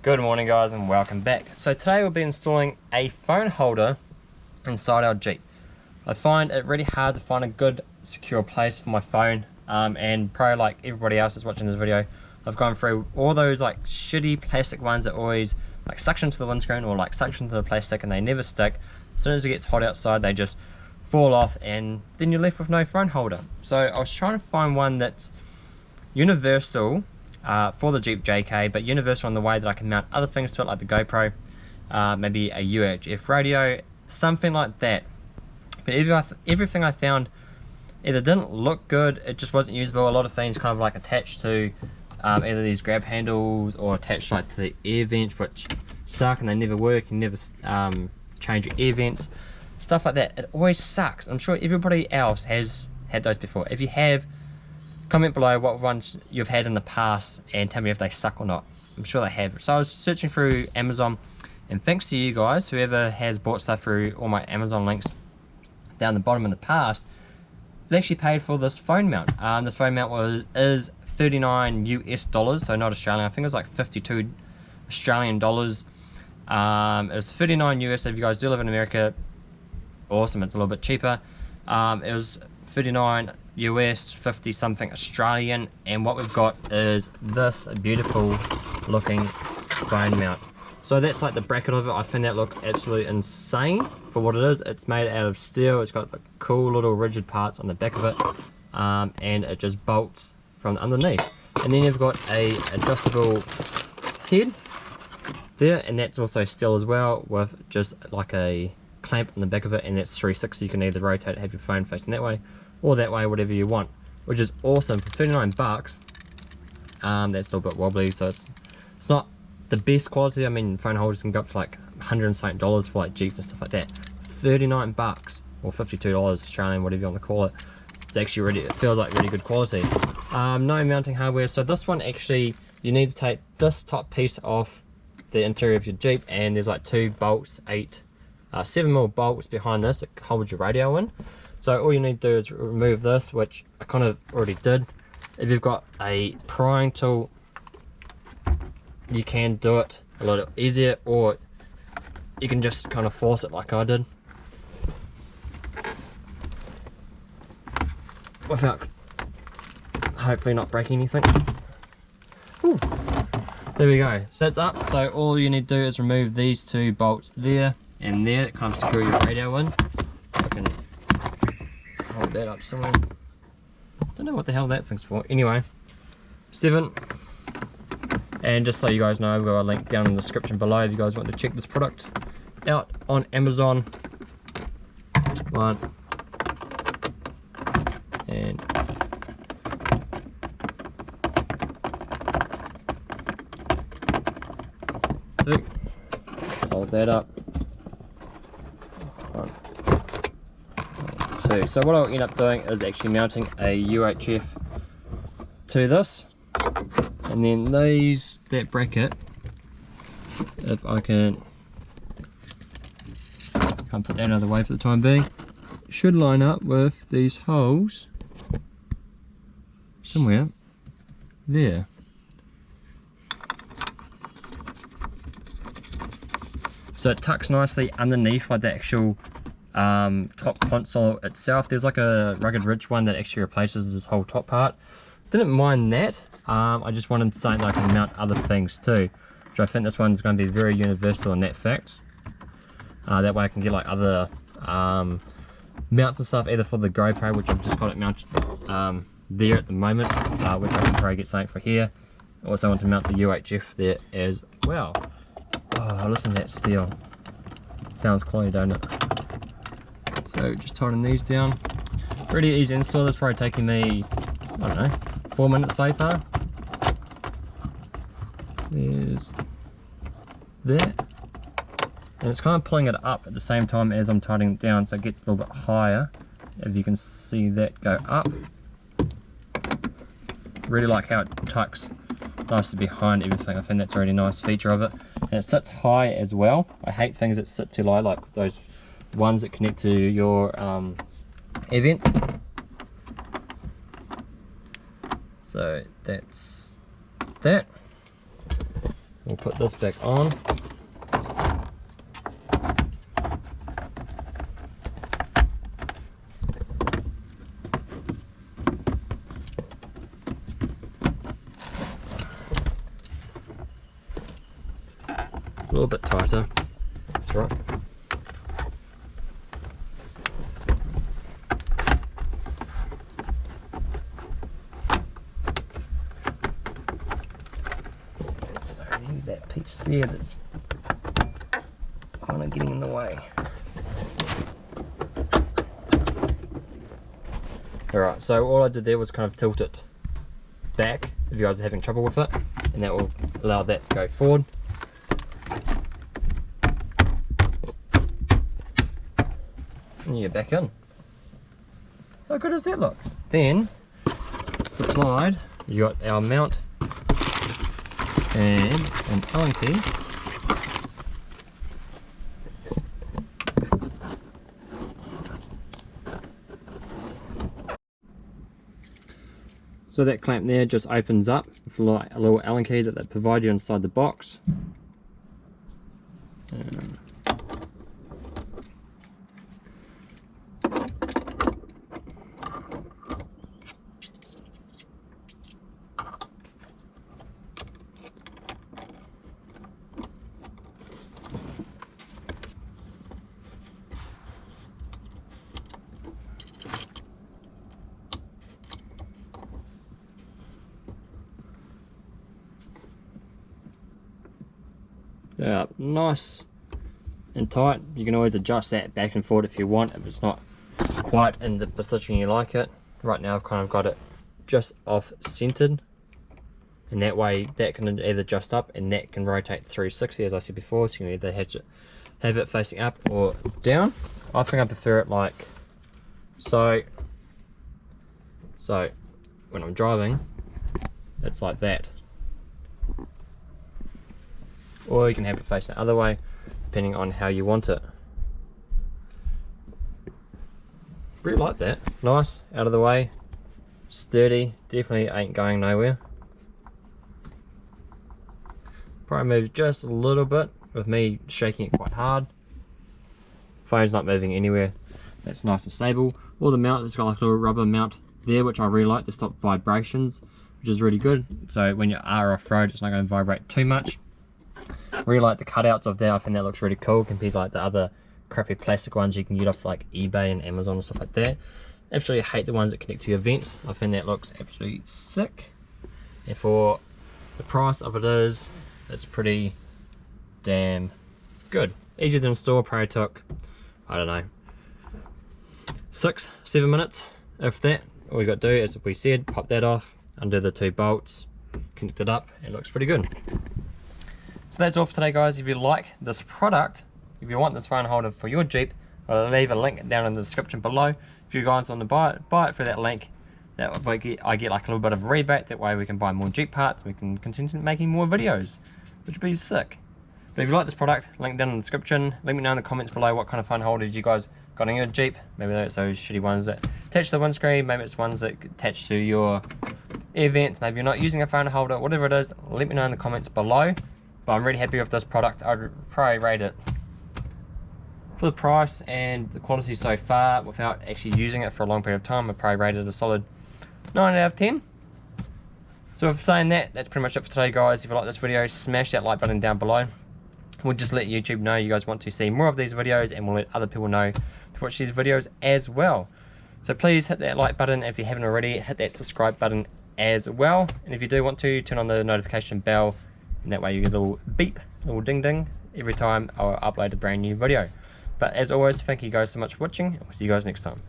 Good morning guys and welcome back. So today we'll be installing a phone holder inside our Jeep. I find it really hard to find a good secure place for my phone um, and probably like everybody else that's watching this video I've gone through all those like shitty plastic ones that always like suction to the windscreen or like suction to the plastic and they never stick. As soon as it gets hot outside they just fall off and then you're left with no phone holder. So I was trying to find one that's universal uh, for the Jeep JK, but universal in the way that I can mount other things to it, like the GoPro, uh, maybe a UHF radio, something like that. But every, everything I found either didn't look good, it just wasn't usable. A lot of things kind of like attached to um, either these grab handles or attached like to the air vents, which suck and they never work. You never um, change your air vents, stuff like that. It always sucks. I'm sure everybody else has had those before. If you have, comment below what ones you've had in the past and tell me if they suck or not. I'm sure they have. So I was searching through Amazon and thanks to you guys, whoever has bought stuff through all my Amazon links down the bottom in the past, they actually paid for this phone mount. Um, this phone mount was is 39 US dollars, so not Australian. I think it was like 52 Australian dollars. Um, it was 39 US. if you guys do live in America, awesome. It's a little bit cheaper. Um, it was 39 US, 50 something Australian, and what we've got is this beautiful looking phone mount. So that's like the bracket of it. I think that looks absolutely insane for what it is. It's made out of steel. It's got cool little rigid parts on the back of it, um, and it just bolts from underneath. And then you've got a adjustable head there, and that's also steel as well, with just like a clamp on the back of it, and that's 360. You can either rotate have your phone facing that way, or that way, whatever you want, which is awesome for 39 bucks. Um, that's a little bit wobbly, so it's it's not the best quality. I mean, phone holders can go up to like 100 and something dollars for like Jeeps and stuff like that. 39 bucks or 52 dollars Australian, whatever you want to call it. It's actually really, it feels like really good quality. Um, no mounting hardware. So this one actually, you need to take this top piece off the interior of your Jeep, and there's like two bolts, eight, uh, seven mil bolts behind this that holds your radio in. So all you need to do is remove this, which I kind of already did. If you've got a prying tool, you can do it a lot easier, or you can just kind of force it like I did. Without hopefully not breaking anything. Ooh. There we go. So that's up. So all you need to do is remove these two bolts there and there that kind of secure your radio in. Hold that up somewhere. Don't know what the hell that thing's for. Anyway, seven. And just so you guys know, I've got a link down in the description below if you guys want to check this product out on Amazon. One. And two. Solid that up. One. Two. So what I'll end up doing is actually mounting a UHF to this. And then these, that bracket, if I can, can't put that out of the way for the time being, should line up with these holes somewhere there. So it tucks nicely underneath like the actual um, top console itself. There's like a Rugged Ridge one that actually replaces this whole top part. Didn't mind that. Um, I just wanted something that I can mount other things too. Which I think this one's going to be very universal in that fact. Uh, that way I can get like other um, mounts and stuff either for the GoPro, which I've just got it mounted um, there at the moment, uh, which I can probably get something for here. Also want to mount the UHF there as well. Oh, listen to that steel. Sounds quality, don't it? So just tightening these down. Pretty easy install. This probably taking me, I don't know, four minutes so far. There's that. And it's kind of pulling it up at the same time as I'm tightening it down so it gets a little bit higher. If you can see that go up. Really like how it tucks nicely behind everything. I think that's a really nice feature of it. And it sits high as well. I hate things that sit too low, like those ones that connect to your um, air vents. So that's that. We'll put this back on. A little bit tighter, that's right. That piece there that's kind of getting in the way. Alright, so all I did there was kind of tilt it back if you guys are having trouble with it and that will allow that to go forward. And you get back in. How good does that look? Then, supplied, you got our mount and an Allen key. So that clamp there just opens up with a little Allen key that they provide you inside the box. Uh, nice and tight. You can always adjust that back and forward if you want. If it's not quite in the position you like it. Right now I've kind of got it just off centered and that way that can either adjust up and that can rotate 360 as I said before. So you can either have it, have it facing up or down. I think I prefer it like so. So when I'm driving it's like that or you can have it face the other way depending on how you want it. Really like that. Nice out of the way. Sturdy definitely ain't going nowhere. Probably moves just a little bit with me shaking it quite hard. Phone's not moving anywhere. That's nice and stable. Or the mount it's got like a little rubber mount there which I really like to stop vibrations which is really good. So when you are off-road it's not going to vibrate too much really like the cutouts of that. I think that looks really cool compared to like the other crappy plastic ones you can get off like eBay and Amazon and stuff like that. Absolutely hate the ones that connect to your vent. I think that looks absolutely sick. And for the price of it is, it's pretty damn good. Easy to install, probably took, I don't know, six, seven minutes. If that, all we got to do is, we said, pop that off, undo the two bolts, connect it up, it looks pretty good. So that's all for today guys. If you like this product, if you want this phone holder for your Jeep, I'll leave a link down in the description below. If you guys want to buy it, buy it for that link. That I get, I get like a little bit of rebate. That way we can buy more Jeep parts. We can continue making more videos, which would be sick. But if you like this product, link down in the description. Let me know in the comments below what kind of phone holder you guys got in your Jeep. Maybe it's those shitty ones that attach to the windscreen. Maybe it's ones that attach to your air vents. Maybe you're not using a phone holder. Whatever it is, let me know in the comments below. But I'm really happy with this product. I'd probably rate it for the price and the quality so far without actually using it for a long period of time. I'd probably rate it a solid 9 out of 10. So for saying that, that's pretty much it for today guys. If you like this video, smash that like button down below. We'll just let YouTube know you guys want to see more of these videos and we'll let other people know to watch these videos as well. So please hit that like button if you haven't already, hit that subscribe button as well. And if you do want to, turn on the notification bell and that way you get a little beep, a little ding ding every time I upload a brand new video. But as always, thank you guys so much for watching, and we'll see you guys next time.